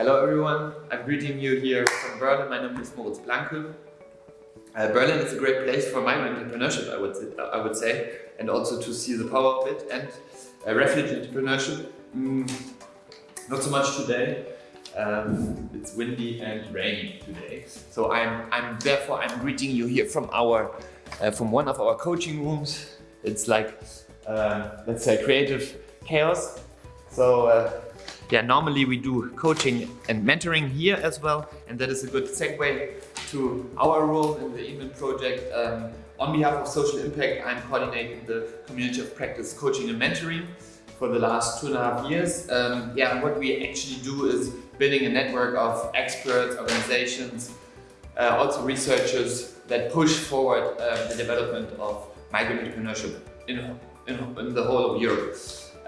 Hello everyone, I'm greeting you here from Berlin. My name is Moritz Blanke. Uh, Berlin is a great place for migrant entrepreneurship, I would, I would say, and also to see the power of it and uh, refugee entrepreneurship. Mm, not so much today. Um, it's windy and rainy today, so I'm, I'm therefore I'm greeting you here from our uh, from one of our coaching rooms. It's like uh, let's say creative chaos. So uh, yeah, normally we do coaching and mentoring here as well, and that is a good segue to our role in the EMEN project. Um, on behalf of Social Impact, I'm coordinating the Community of Practice Coaching and Mentoring for the last two and a half years. Um, yeah, what we actually do is building a network of experts, organizations, uh, also researchers that push forward uh, the development of migrant entrepreneurship in, in, in the whole of Europe.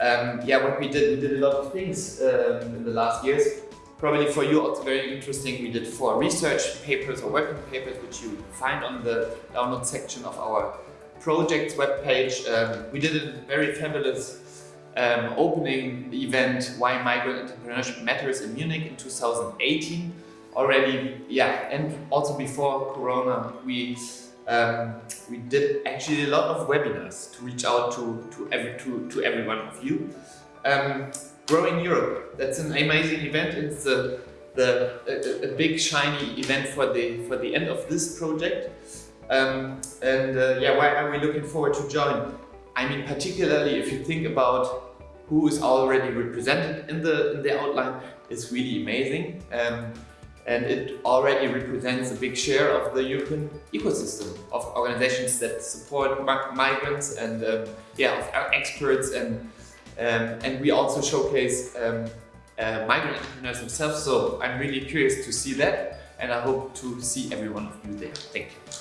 Um, yeah, what we did, we did a lot of things um, in the last years. Probably for you also very interesting, we did four research papers or working papers which you find on the download section of our projects webpage. Um, we did a very fabulous um, opening event Why Migrant Entrepreneurship Matters in Munich in 2018 already, yeah, and also before Corona, we um, we did actually a lot of webinars to reach out to to every to, to every one of you. Um, Growing Europe, that's an amazing event. It's the the a, a, big shiny event for the for the end of this project. Um, and uh, yeah, why are we looking forward to join? I mean, particularly if you think about who is already represented in the in the outline, it's really amazing. Um, and it already represents a big share of the European ecosystem of organizations that support migrants and um, yeah, of experts and um, and we also showcase um, uh, migrant entrepreneurs themselves. So I'm really curious to see that and I hope to see every one of you there. Thank you.